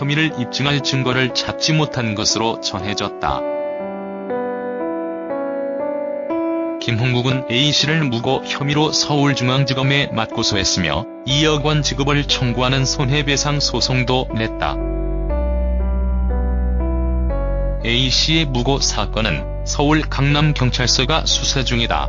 혐의를 입증할 증거를 찾지 못한 것으로 전해졌다. 김홍국은 A씨를 무고 혐의로 서울중앙지검에 맞고소했으며 2억 원 지급을 청구하는 손해배상 소송도 냈다. A씨의 무고 사건은 서울 강남경찰서가 수사 중이다.